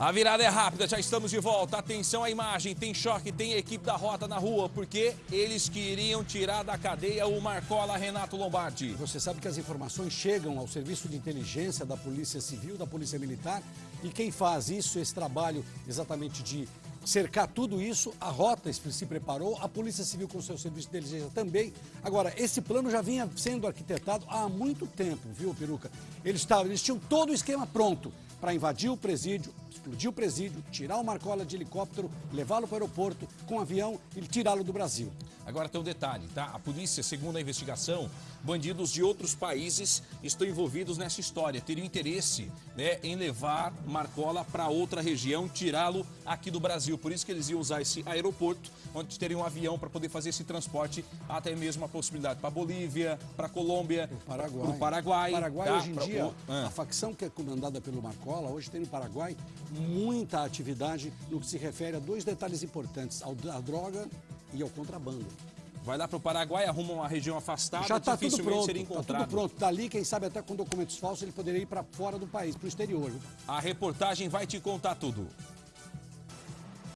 A virada é rápida, já estamos de volta. Atenção à imagem, tem choque, tem equipe da rota na rua, porque eles queriam tirar da cadeia o Marcola Renato Lombardi. Você sabe que as informações chegam ao serviço de inteligência da Polícia Civil, da Polícia Militar, e quem faz isso, esse trabalho exatamente de cercar tudo isso, a rota se preparou, a Polícia Civil com seu serviço de inteligência também. Agora, esse plano já vinha sendo arquitetado há muito tempo, viu, Peruca? Eles, tavam, eles tinham todo o esquema pronto para invadir o presídio, explodir o presídio, tirar o Marcola de helicóptero, levá-lo para o aeroporto com um avião e tirá-lo do Brasil. Agora tem um detalhe, tá? A polícia, segundo a investigação, bandidos de outros países estão envolvidos nessa história, teriam interesse né, em levar Marcola para outra região, tirá-lo aqui do Brasil. Por isso que eles iam usar esse aeroporto, onde teriam um avião para poder fazer esse transporte, até mesmo a possibilidade para Bolívia, para Colômbia, para o Paraguai. O Paraguai, tá? hoje em pra... dia, ah. a facção que é comandada pelo Marcola, hoje tem no Paraguai muita atividade no que se refere a dois detalhes importantes, à droga e ao contrabando. Vai lá para o Paraguai, arruma uma região afastada, Já está tudo pronto, seria encontrado. Tá tudo pronto. Dali, quem sabe até com documentos falsos, ele poderia ir para fora do país, para o exterior. A reportagem vai te contar tudo.